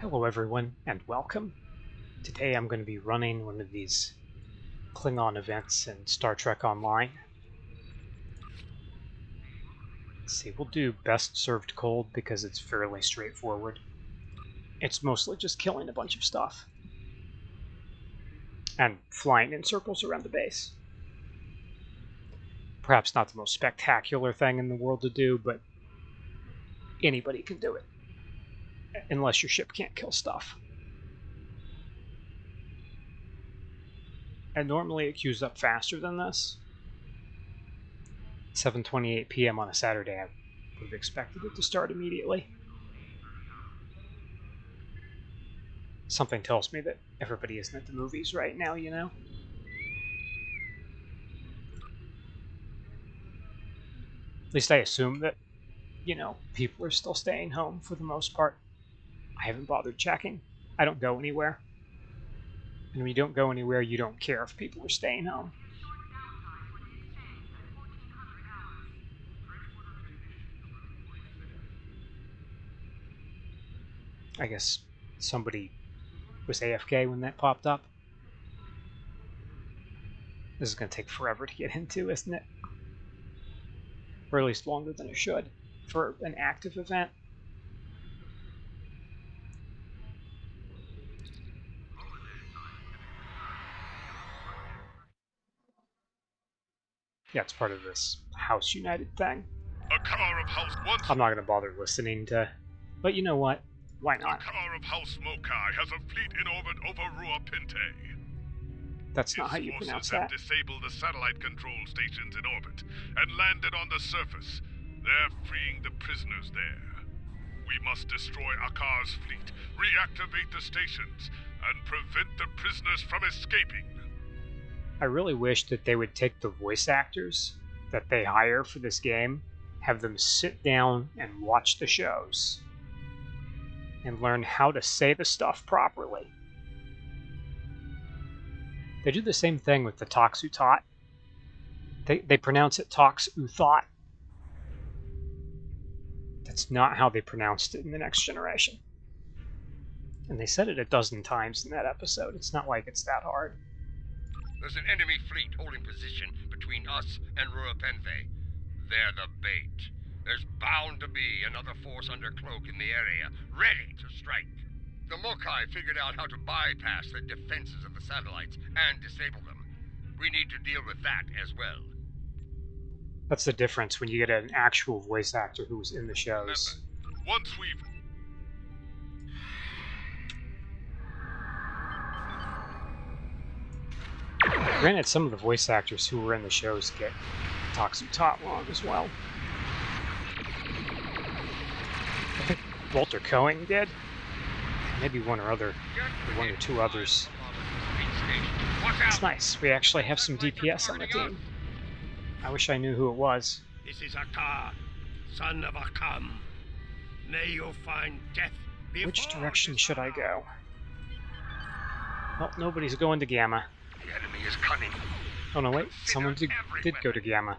Hello everyone and welcome. Today I'm going to be running one of these Klingon events in Star Trek Online. Let's see, we'll do best served cold because it's fairly straightforward. It's mostly just killing a bunch of stuff. And flying in circles around the base. Perhaps not the most spectacular thing in the world to do, but anybody can do it unless your ship can't kill stuff. And normally it queues up faster than this. 7.28 p.m. on a Saturday, I would have expected it to start immediately. Something tells me that everybody isn't at the movies right now, you know? At least I assume that, you know, people are still staying home for the most part. I haven't bothered checking. I don't go anywhere. And when you don't go anywhere, you don't care if people are staying home. I guess somebody was AFK when that popped up. This is going to take forever to get into, isn't it? Or at least longer than it should for an active event. Yeah, it's part of this House United thing. Akar of House once. I'm not going to bother listening to. But you know what? Why not? A car of House Mokai has a fleet in orbit over Rua Pinte. That's not Its how you forces pronounce have that. disabled the satellite control stations in orbit and landed on the surface. They're freeing the prisoners there. We must destroy Akar's fleet, reactivate the stations, and prevent the prisoners from escaping. I really wish that they would take the voice actors that they hire for this game, have them sit down and watch the shows, and learn how to say the stuff properly. They do the same thing with the Tox Uthat. They, they pronounce it Tox Uthot. That's not how they pronounced it in the next generation. And they said it a dozen times in that episode. It's not like it's that hard. There's an enemy fleet holding position between us and Rura Penthe. They're the bait. There's bound to be another force under cloak in the area, ready to strike. The Mokai figured out how to bypass the defenses of the satellites and disable them. We need to deal with that as well. That's the difference when you get an actual voice actor who was in the shows. Once we've Granted, some of the voice actors who were in the shows get Toxu Tot long as well. I think Walter Koenig did. Maybe one or other, or one or two others. It's nice. We actually have some DPS on the team. I wish I knew who it was. This is Akar, son of Akam. May you find death Which direction should I go? Well, nobody's going to Gamma. The enemy is cunning. Oh no, wait. Someone did, did go to Gamma.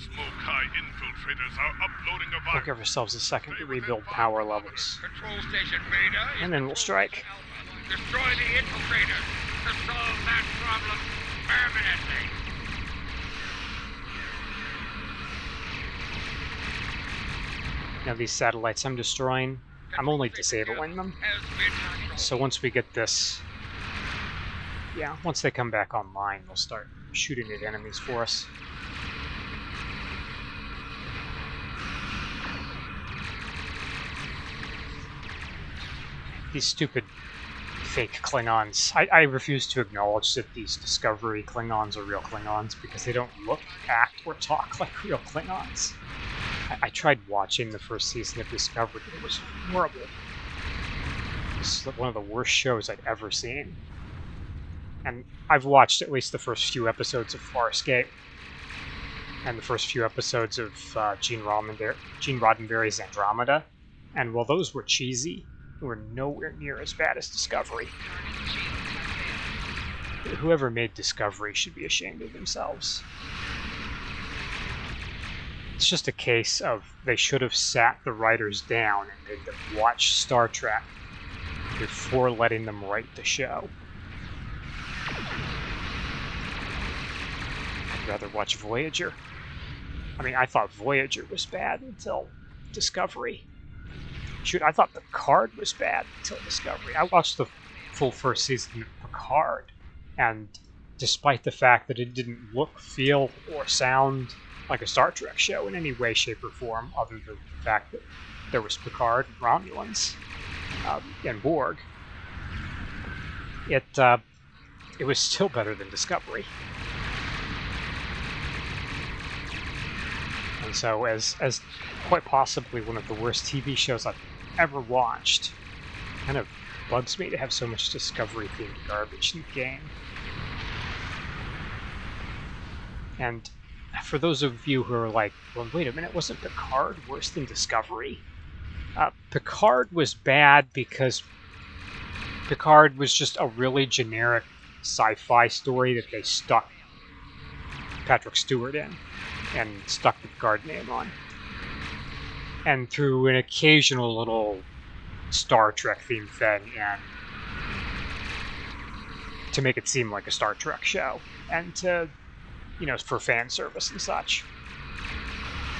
those Mokai infiltrators are uploading a We'll give ourselves a second to rebuild power levels. Control station Beta And then we'll strike. Destroy the infiltrators to solve that problem permanently. Now these satellites I'm destroying, I'm only disabling them. So once we get this, yeah, once they come back online, they'll start shooting at enemies for us. These stupid fake Klingons. I, I refuse to acknowledge that these Discovery Klingons are real Klingons because they don't look, act, or talk like real Klingons. I, I tried watching the first season of Discovery. It was horrible. Is one of the worst shows I'd ever seen. And I've watched at least the first few episodes of Farscape and the first few episodes of uh, Gene, Roddenberry, Gene Roddenberry's Andromeda. And while those were cheesy, they were nowhere near as bad as Discovery. Whoever made Discovery should be ashamed of themselves. It's just a case of they should have sat the writers down and made them watch Star Trek before letting them write the show. I'd rather watch Voyager. I mean, I thought Voyager was bad until Discovery. Shoot, I thought Picard was bad until Discovery. I watched the full first season of Picard, and despite the fact that it didn't look, feel, or sound like a Star Trek show in any way, shape, or form, other than the fact that there was Picard and Romulans um, and Borg, it uh, it was still better than Discovery. And so, as as quite possibly one of the worst TV shows I've ever watched, kind of bugs me to have so much Discovery themed garbage in the game. And for those of you who are like, well, wait a minute, wasn't Picard worse than Discovery? Uh, Picard was bad because Picard was just a really generic sci-fi story that they stuck Patrick Stewart in and stuck the Picard name on. And through an occasional little Star Trek themed thing and to make it seem like a Star Trek show and to you know for fan service and such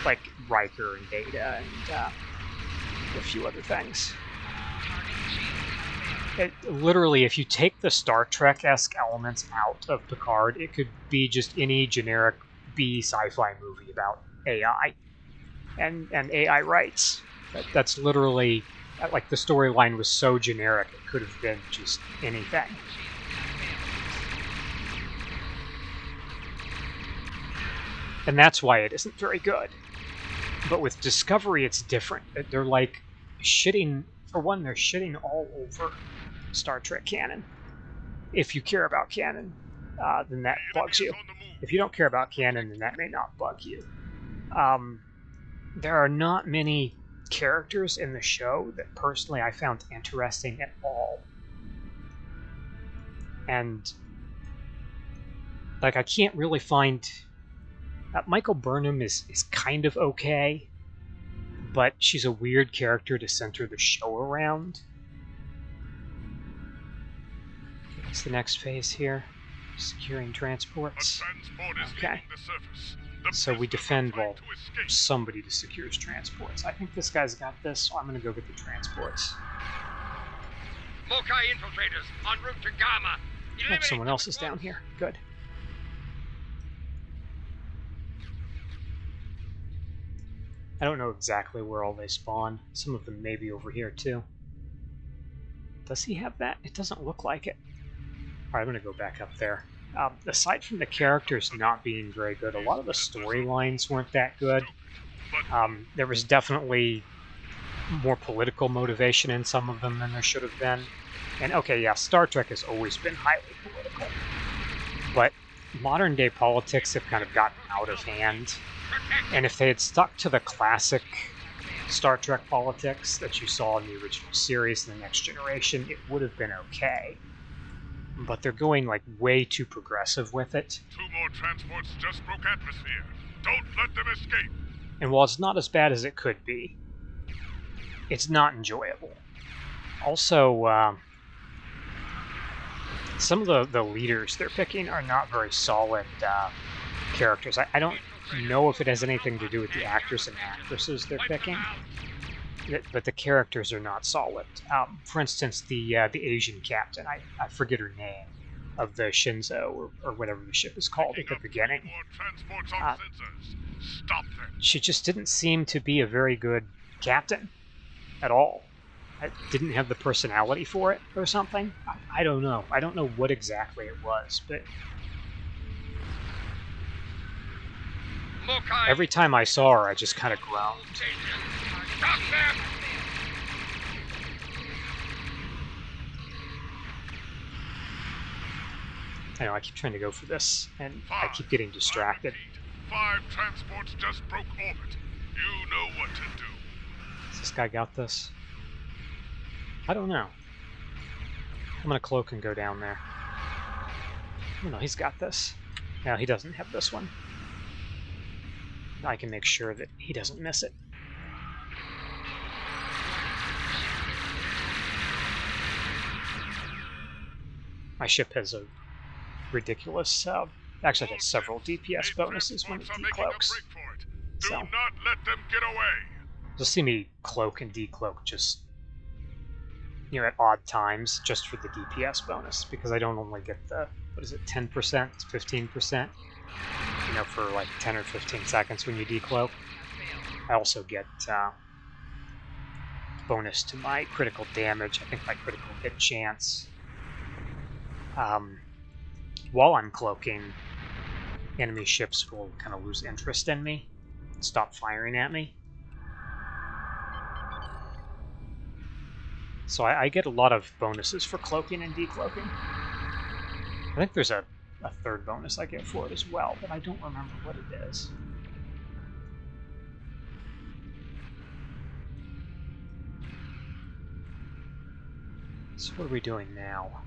like Riker and Data and uh, a few other things. It, literally, if you take the Star Trek esque elements out of Picard, it could be just any generic B sci-fi movie about AI and and AI rights. That, that's literally like the storyline was so generic it could have been just anything. And that's why it isn't very good. But with Discovery, it's different. They're like shitting, for one, they're shitting all over Star Trek canon. If you care about canon, uh, then that bugs you. If you don't care about canon, then that may not bug you. Um, there are not many characters in the show that personally I found interesting at all. And like I can't really find uh, Michael Burnham is is kind of okay, but she's a weird character to center the show around. What's the next phase here? Securing transports. Okay. So we defend while somebody to secures transports. I think this guy's got this, so I'm gonna go get the transports. Mokai infiltrators en route to Gamma. Oh, someone else is down here. Good. I don't know exactly where all they spawn. Some of them may be over here too. Does he have that? It doesn't look like it. Alright, I'm gonna go back up there. Um, aside from the characters not being very good, a lot of the storylines weren't that good. Um, there was definitely more political motivation in some of them than there should have been. And okay, yeah, Star Trek has always been highly political. Modern day politics have kind of gotten out of hand. And if they had stuck to the classic Star Trek politics that you saw in the original series and the Next Generation, it would have been okay but they're going like way too progressive with it. Two more transports just broke atmosphere. Don't let them escape. And while it's not as bad as it could be, it's not enjoyable. Also, uh, some of the, the leaders they're picking are not very solid uh, characters. I, I don't know if it has anything to do with the actors and actresses they're picking but the characters are not solid. Um, for instance, the uh, the Asian captain, I, I forget her name, of the Shenzhou or, or whatever the ship is called at the beginning. Uh, she just didn't seem to be a very good captain at all. I didn't have the personality for it or something. I, I don't know. I don't know what exactly it was, but every time I saw her, I just kind of groaned. Them! I know, I keep trying to go for this, and Five, I keep getting distracted. Five transports just broke orbit. You know what to do. Has this guy got this? I don't know. I'm gonna cloak and go down there. Oh no, he's got this. No, he doesn't have this one. I can make sure that he doesn't miss it. My ship has a ridiculous, uh, actually it has several DPS bonuses when it Boats are making a decloaks. break. Do So. not let them get away. You'll see me cloak and decloak just, know, at odd times just for the DPS bonus because I don't only get the, what is it, 10%, it's 15%, you know, for like 10 or 15 seconds when you decloak. I also get uh, bonus to my critical damage, I think my critical hit chance. Um, while I'm cloaking, enemy ships will kind of lose interest in me, stop firing at me. So I, I get a lot of bonuses for cloaking and decloaking. I think there's a, a third bonus I get for it as well, but I don't remember what it is. So what are we doing now?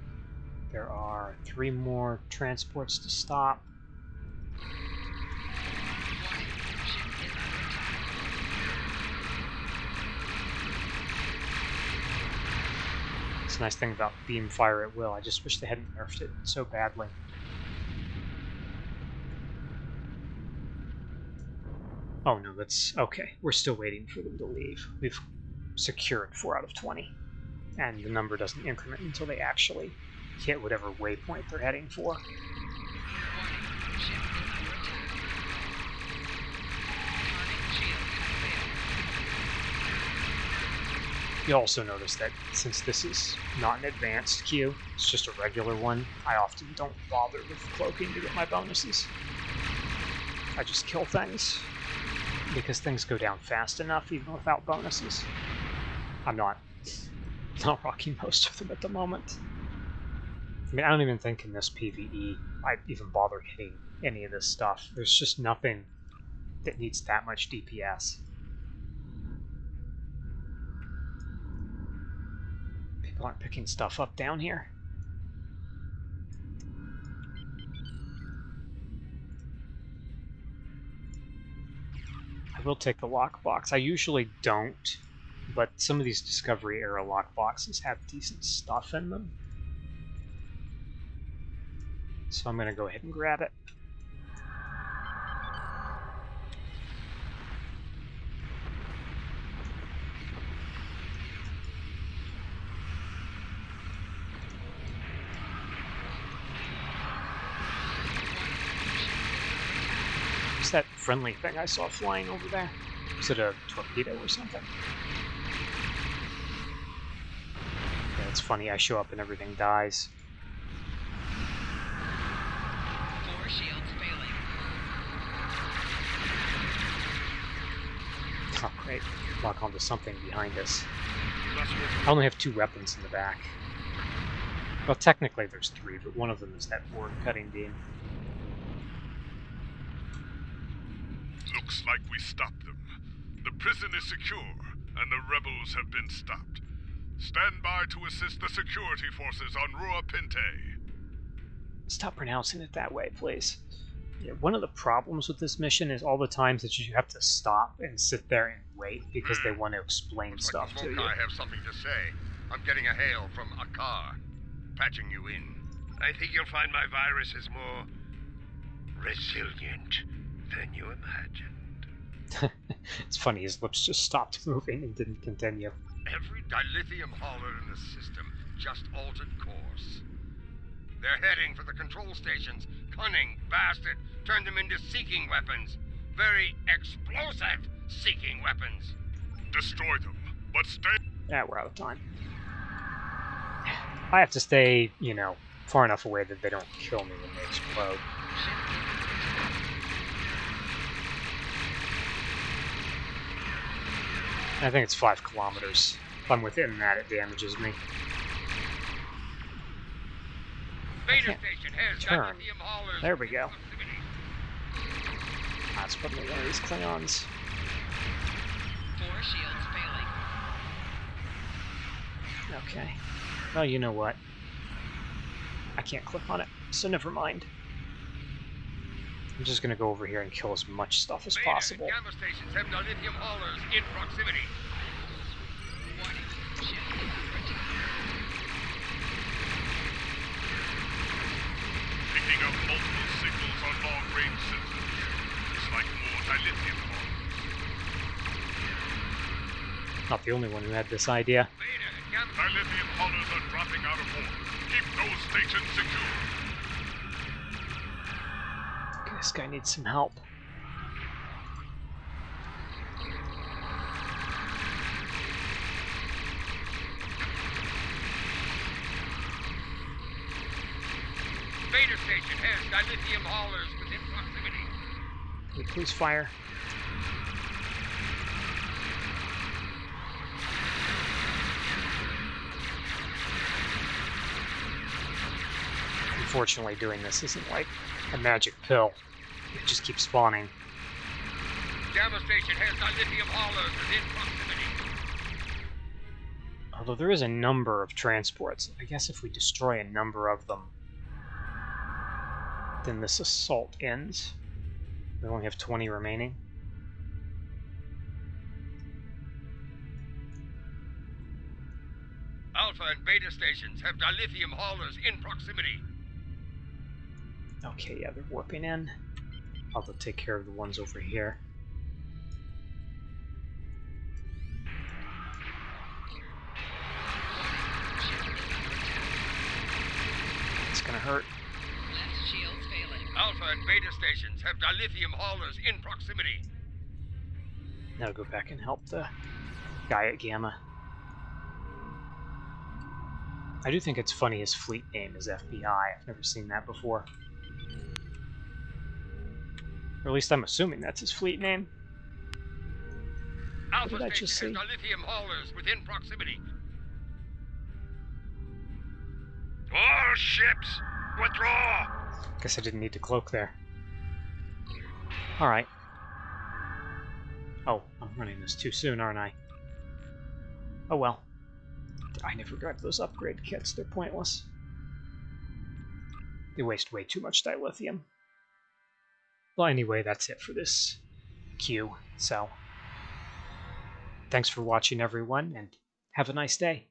There are three more transports to stop. A nice thing about beam fire at will. I just wish they hadn't nerfed it so badly. Oh no, that's okay. We're still waiting for them to leave. We've secured 4 out of 20. And the number doesn't increment until they actually hit whatever waypoint they're heading for. You'll also notice that since this is not an advanced queue, it's just a regular one, I often don't bother with cloaking to get my bonuses. I just kill things, because things go down fast enough even without bonuses. I'm not, not rocking most of them at the moment. I mean, I don't even think in this PvE I even bother hitting any of this stuff. There's just nothing that needs that much DPS. People aren't picking stuff up down here. I will take the lockbox. I usually don't, but some of these Discovery era lockboxes have decent stuff in them. So I'm going to go ahead and grab it. What's that friendly thing I saw flying over there? Is it a torpedo or something? Yeah, it's funny. I show up and everything dies. Four shields failing. Oh, great. Lock onto something behind us. I only have two weapons in the back. Well, technically there's three, but one of them is that board cutting beam. Looks like we stopped them. The prison is secure, and the rebels have been stopped. Stand by to assist the security forces on Rua Pinte. Stop pronouncing it that way, please. Yeah, one of the problems with this mission is all the times that you have to stop and sit there and wait because they want to explain Looks stuff like to you. I have something to say. I'm getting a hail from Akar. Patching you in. I think you'll find my virus is more resilient than you imagined. it's funny, his lips just stopped moving and didn't continue. Every dilithium hauler in the system just altered course. They're heading for the control stations. Cunning bastard turned them into seeking weapons. Very explosive seeking weapons. Destroy them, but stay. Yeah, we're out of time. I have to stay, you know, far enough away that they don't kill me when they explode. I think it's five kilometers. If I'm within that, it damages me. Beta can't station has turn. There we go. That's probably one of these Klingons. Four shields failing. Okay. Well, you know what? I can't click on it, so never mind. I'm just gonna go over here and kill as much stuff as possible. Gamma stations have dilithium haulers in proximity. Warning. Shield detected. Picking up multiple signals on long-range systems. Looks like more dilithium haulers. Not the only one who had this idea. Dilithium haulers are dropping out of orbit. Keep those stations secure. This guy needs some help. Beta station has dilithium haulers within proximity. Can please fire? Unfortunately, doing this isn't like a magic pill. It just keeps spawning. Gamma station has dilithium haulers within proximity. Although there is a number of transports. I guess if we destroy a number of them, then this assault ends. We only have 20 remaining. Alpha and Beta stations have dilithium haulers in proximity. Okay, yeah, they're warping in. I'll go take care of the ones over here. It's gonna hurt. Left shields failing. Alpha and Beta stations have dilithium haulers in proximity. Now go back and help the guy at Gamma. I do think it's funny his fleet name is FBI. I've never seen that before. Or at least I'm assuming that's his fleet name. Alpha did I just say? dilithium haulers within proximity. All ships, withdraw! Guess I didn't need to cloak there. Alright. Oh, I'm running this too soon, aren't I? Oh well. I never grabbed those upgrade kits, they're pointless. They waste way too much dilithium. Well, anyway, that's it for this queue, so. Thanks for watching, everyone, and have a nice day.